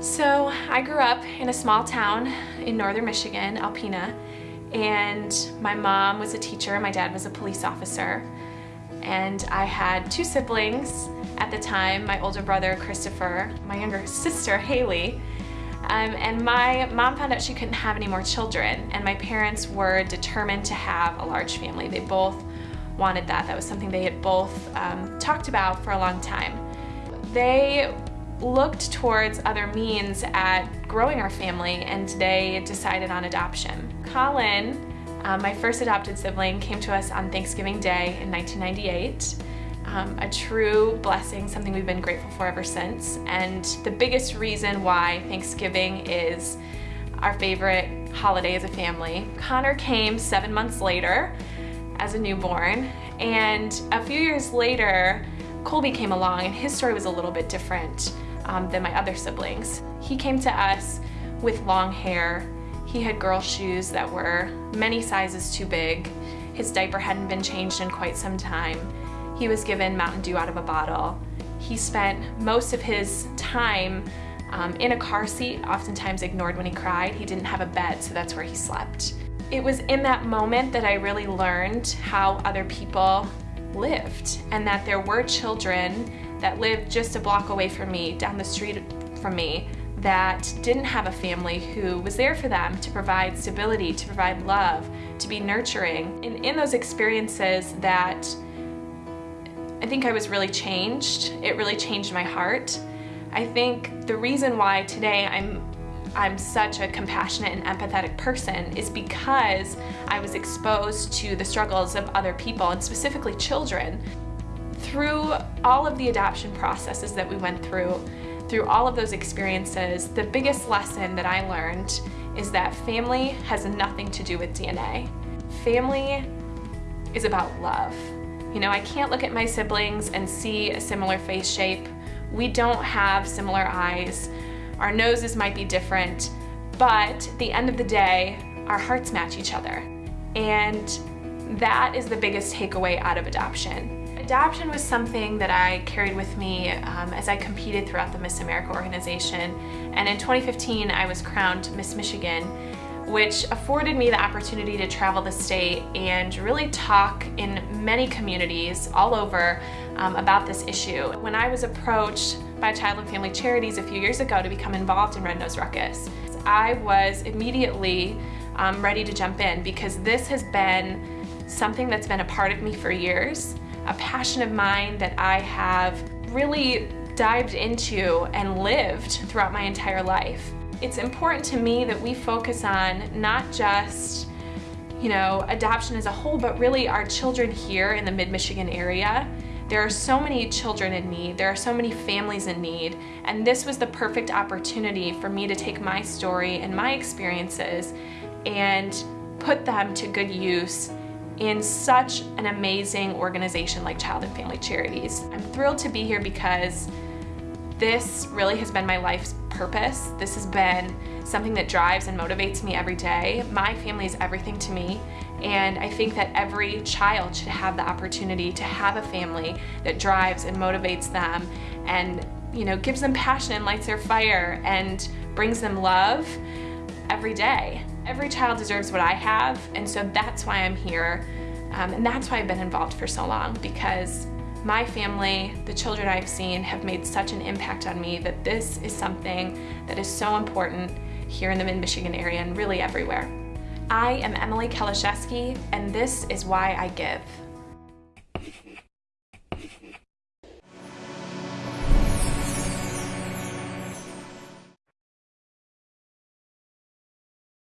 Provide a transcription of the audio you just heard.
So I grew up in a small town in northern Michigan, Alpena, and my mom was a teacher, my dad was a police officer, and I had two siblings at the time, my older brother Christopher, my younger sister Haley, um, and my mom found out she couldn't have any more children, and my parents were determined to have a large family. They both wanted that. That was something they had both um, talked about for a long time. They looked towards other means at growing our family and today decided on adoption. Colin, um, my first adopted sibling, came to us on Thanksgiving Day in 1998. Um, a true blessing, something we've been grateful for ever since. And the biggest reason why Thanksgiving is our favorite holiday as a family. Connor came seven months later as a newborn, and a few years later, Colby came along and his story was a little bit different um, than my other siblings. He came to us with long hair. He had girl shoes that were many sizes too big. His diaper hadn't been changed in quite some time. He was given Mountain Dew out of a bottle. He spent most of his time um, in a car seat, oftentimes ignored when he cried. He didn't have a bed, so that's where he slept. It was in that moment that I really learned how other people lived and that there were children that lived just a block away from me, down the street from me, that didn't have a family who was there for them to provide stability, to provide love, to be nurturing. And in those experiences that I think I was really changed. It really changed my heart. I think the reason why today I'm I'm such a compassionate and empathetic person is because I was exposed to the struggles of other people and specifically children through all of the adoption processes that we went through, through all of those experiences, the biggest lesson that I learned is that family has nothing to do with DNA. Family is about love. You know, I can't look at my siblings and see a similar face shape. We don't have similar eyes. Our noses might be different, but at the end of the day, our hearts match each other. And that is the biggest takeaway out of adoption. Adoption was something that I carried with me um, as I competed throughout the Miss America organization. And in 2015, I was crowned Miss Michigan, which afforded me the opportunity to travel the state and really talk in many communities all over um, about this issue. When I was approached by Child and Family Charities a few years ago to become involved in Red Nose Ruckus, I was immediately um, ready to jump in because this has been something that's been a part of me for years a passion of mine that I have really dived into and lived throughout my entire life. It's important to me that we focus on not just you know, adoption as a whole, but really our children here in the mid-Michigan area. There are so many children in need, there are so many families in need, and this was the perfect opportunity for me to take my story and my experiences and put them to good use in such an amazing organization like Child and Family Charities. I'm thrilled to be here because this really has been my life's purpose. This has been something that drives and motivates me every day. My family is everything to me and I think that every child should have the opportunity to have a family that drives and motivates them and you know gives them passion and lights their fire and brings them love every day. Every child deserves what I have, and so that's why I'm here. Um, and that's why I've been involved for so long, because my family, the children I've seen, have made such an impact on me that this is something that is so important here in the mid-Michigan area and really everywhere. I am Emily Kieliszewski, and this is why I give.